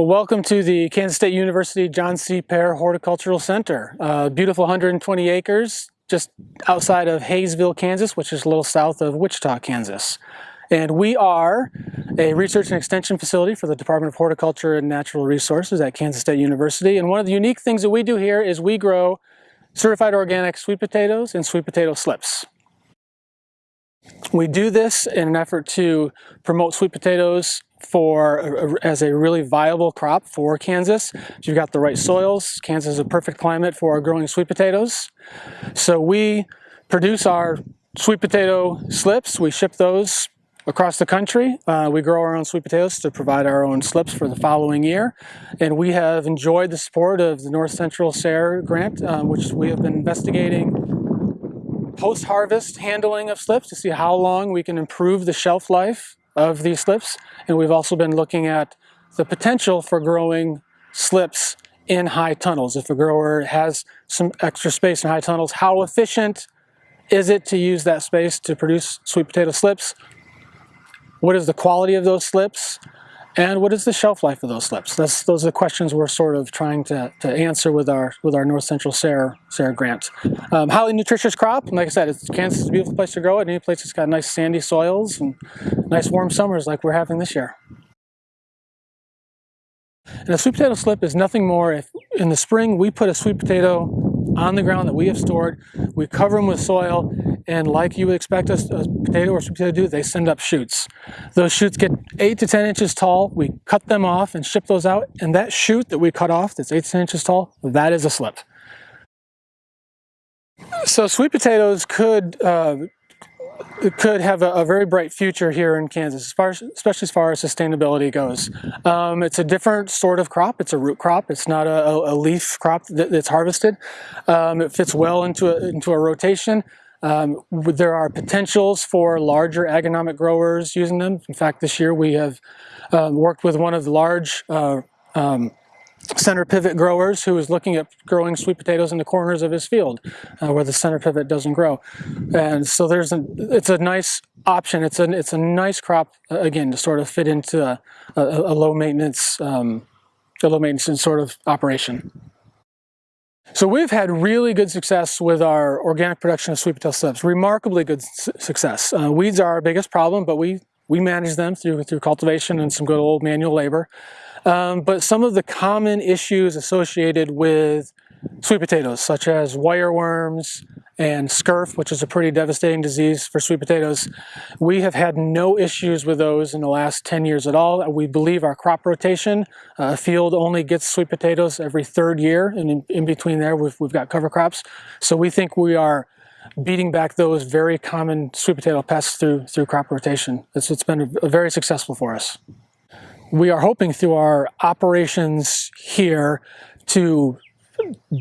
Well, welcome to the Kansas State University John C. Pair Horticultural Center. Uh, beautiful 120 acres just outside of Haysville, Kansas, which is a little south of Wichita, Kansas. And we are a research and extension facility for the Department of Horticulture and Natural Resources at Kansas State University. And one of the unique things that we do here is we grow certified organic sweet potatoes and sweet potato slips. We do this in an effort to promote sweet potatoes for as a really viable crop for Kansas. You've got the right soils. Kansas is a perfect climate for growing sweet potatoes. So we produce our sweet potato slips. We ship those across the country. Uh, we grow our own sweet potatoes to provide our own slips for the following year. And we have enjoyed the support of the North Central SARE grant, um, which we have been investigating post-harvest handling of slips to see how long we can improve the shelf life of these slips. And we've also been looking at the potential for growing slips in high tunnels. If a grower has some extra space in high tunnels, how efficient is it to use that space to produce sweet potato slips? What is the quality of those slips? And what is the shelf life of those slips? That's, those are the questions we're sort of trying to, to answer with our with our North Central SARE, SARE grant. Um, highly nutritious crop. And Like I said, it's, Kansas is a beautiful place to grow it. Any place that's got nice sandy soils and nice warm summers like we're having this year. And a sweet potato slip is nothing more if in the spring we put a sweet potato on the ground that we have stored, we cover them with soil, and like you would expect a, a potato or sweet potato to do, they send up shoots. Those shoots get 8 to 10 inches tall, we cut them off and ship those out, and that shoot that we cut off that's 8 to 10 inches tall, that is a slip. So sweet potatoes could uh, could have a, a, very bright future here in Kansas, as far especially as far as sustainability goes. Um, it's a different sort of crop. It's a root crop. It's not a, a leaf crop that, that's harvested. Um, it fits well into a, into a rotation. Um, there are potentials for larger agronomic growers using them. In fact, this year we have um, worked with one of the large uh, um, center pivot growers who is looking at growing sweet potatoes in the corners of his field uh, where the center pivot doesn't grow. And so there's a, it's a nice option. It's a, it's a nice crop, uh, again, to sort of fit into a, a, a low maintenance, um, a low maintenance sort of operation. So we've had really good success with our organic production of sweet potato slips, remarkably good su success. Uh, weeds are our biggest problem, but we, we manage them through, through cultivation and some good old manual labor. Um, but some of the common issues associated with sweet potatoes, such as wireworms and scurf, which is a pretty devastating disease for sweet potatoes, we have had no issues with those in the last 10 years at all. We believe our crop rotation, uh, field only gets sweet potatoes every third year, and in, in between there we've, we've got cover crops. So we think we are beating back those very common sweet potato pests through, through crop rotation. it's, it's been a, a very successful for us we are hoping through our operations here to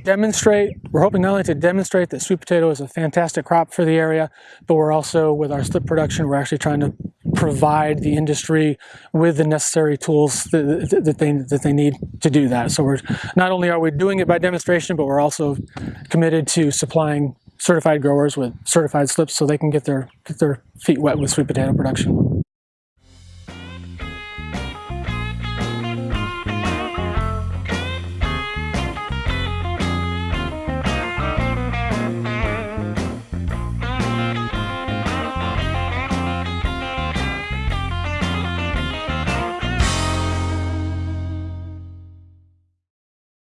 demonstrate, we're hoping not only to demonstrate that sweet potato is a fantastic crop for the area, but we're also, with our slip production, we're actually trying to provide the industry with the necessary tools that, that, they, that they need to do that. So we're, not only are we doing it by demonstration, but we're also committed to supplying certified growers with certified slips so they can get their, get their feet wet with sweet potato production.